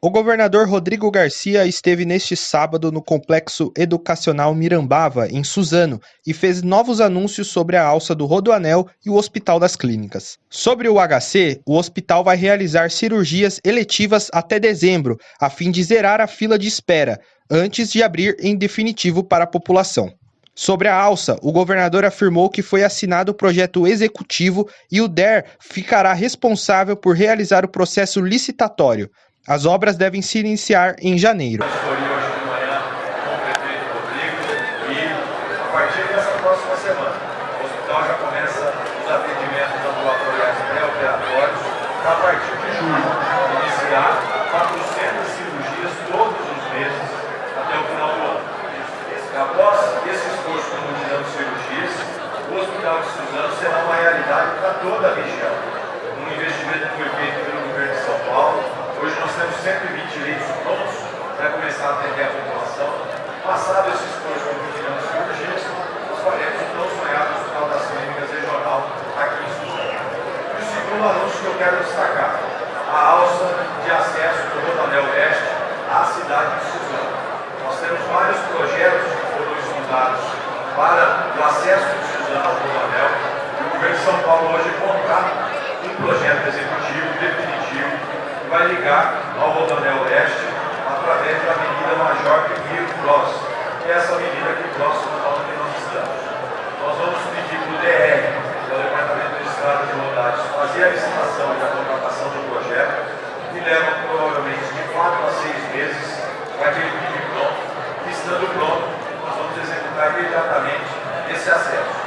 O governador Rodrigo Garcia esteve neste sábado no Complexo Educacional Mirambava, em Suzano, e fez novos anúncios sobre a alça do Rodoanel e o Hospital das Clínicas. Sobre o HC, o hospital vai realizar cirurgias eletivas até dezembro, a fim de zerar a fila de espera, antes de abrir em definitivo para a população. Sobre a alça, o governador afirmou que foi assinado o projeto executivo e o DER ficará responsável por realizar o processo licitatório. As obras devem se iniciar em janeiro. a partir de julho iniciar 400 cirurgias todos os meses até o final do ano. Após esse esforço de multidão de cirurgias, o Hospital de Suzano será uma realidade para toda a região. Um investimento que foi feito pelo governo de São Paulo, Hoje nós temos 120 leitos prontos para começar a atender a população. Passado esse esforço de vigilância de urgência, nós faremos o tão sonhado Hospital das Clínicas Regional aqui em Suzano. E o segundo anúncio que eu quero destacar, a alça de acesso do Rodanel Oeste à cidade de Suzano. Nós temos vários projetos que foram estudados para o acesso de Suzano ao Rodanel e o governo de São Paulo hoje contrata um projeto executivo vai ligar ao Rodanel Oeste através da Avenida Major Pinheiro Cross, que é essa avenida aqui próxima ao que nós estamos. Nós vamos pedir para o DR, que é o Departamento de Estrada de Rodagens, fazer a licitação e a contratação do projeto, que leva provavelmente de 4 a 6 meses para que ele fique pronto. E estando pronto, nós vamos executar imediatamente esse acesso.